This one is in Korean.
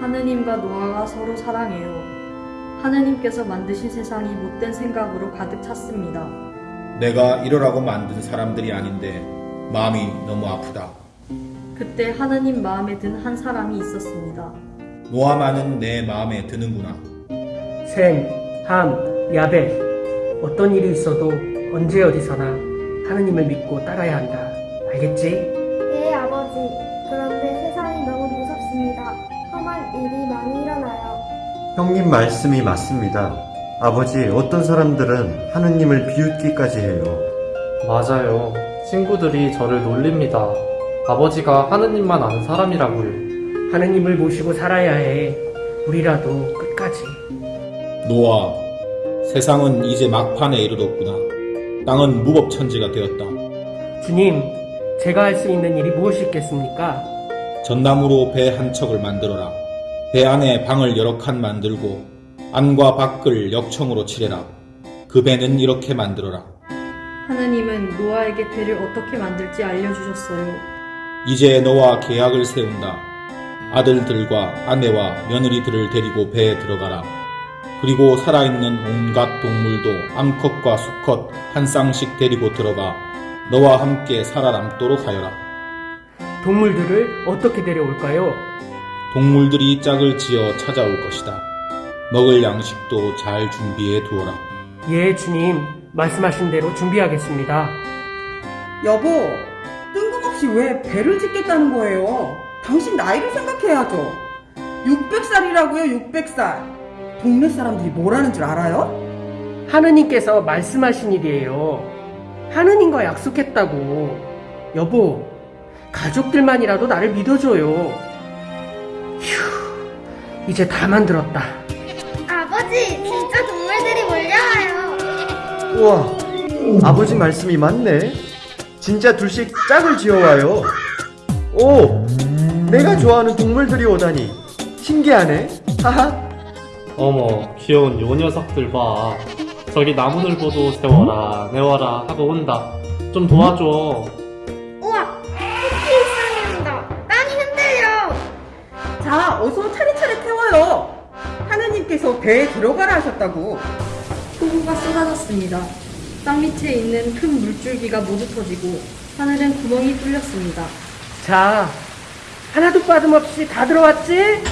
하느님과 노아가 서로 사랑해요. 하느님께서 만드신 세상이 못된 생각으로 가득 찼습니다. 내가 이러라고 만든 사람들이 아닌데 마음이 너무 아프다. 그때 하느님 마음에 든 한 사람이 있었습니다. 노아만은 내 마음에 드는구나. 셈, 함, 야벳. 어떤 일이 있어도 언제 어디서나 하느님을 믿고 따라야 한다. 알겠지? 예, 아버지. 그런데 형님 말씀이 맞습니다. 아버지, 어떤 사람들은 하느님을 비웃기까지 해요. 맞아요. 친구들이 저를 놀립니다. 아버지가 하느님만 아는 사람이라고요. 하느님을 모시고 살아야 해. 우리라도 끝까지. 노아, 세상은 이제 막판에 이르렀구나. 땅은 무법천지가 되었다. 주님, 제가 할 수 있는 일이 무엇이 있겠습니까? 전나무로 배 한 척을 만들어라. 배 안에 방을 여러 칸 만들고 안과 밖을 역청으로 칠해라. 그 배는 이렇게 만들어라. 하느님은 노아에게 배를 어떻게 만들지 알려주셨어요. 이제 너와 계약을 세운다. 아들들과 아내와 며느리들을 데리고 배에 들어가라. 그리고 살아있는 온갖 동물도 암컷과 수컷 한 쌍씩 데리고 들어가 너와 함께 살아남도록 하여라. 동물들을 어떻게 데려올까요? 동물들이 짝을 지어 찾아올 것이다. 먹을 양식도 잘 준비해 두어라. 예, 주님. 말씀하신 대로 준비하겠습니다. 여보, 뜬금없이 왜 배를 짓겠다는 거예요? 당신 나이를 생각해야죠. 600살이라고요, 600살. 동네 사람들이 뭐라는 줄 알아요? 하느님께서 말씀하신 일이에요. 하느님과 약속했다고. 여보, 가족들만이라도 나를 믿어줘요. 휴, 이제 다 만들었다. 아버지, 진짜 동물들이 몰려와요. 우와, 아버지 말씀이 맞네. 진짜 둘씩 짝을 지어와요. 오, 내가 좋아하는 동물들이 오다니. 신기하네. 하하. 어머, 귀여운 요 녀석들 봐. 저기 나무늘보도 세워라, 내워라 하고 온다. 좀 도와줘. 자, 어서 차례차례 태워요. 하느님께서 배에 들어가라 하셨다고. 폭우가 쏟아졌습니다. 땅 밑에 있는 큰 물줄기가 모두 터지고 하늘은 구멍이 뚫렸습니다. 자, 하나도 빠짐없이 다 들어왔지?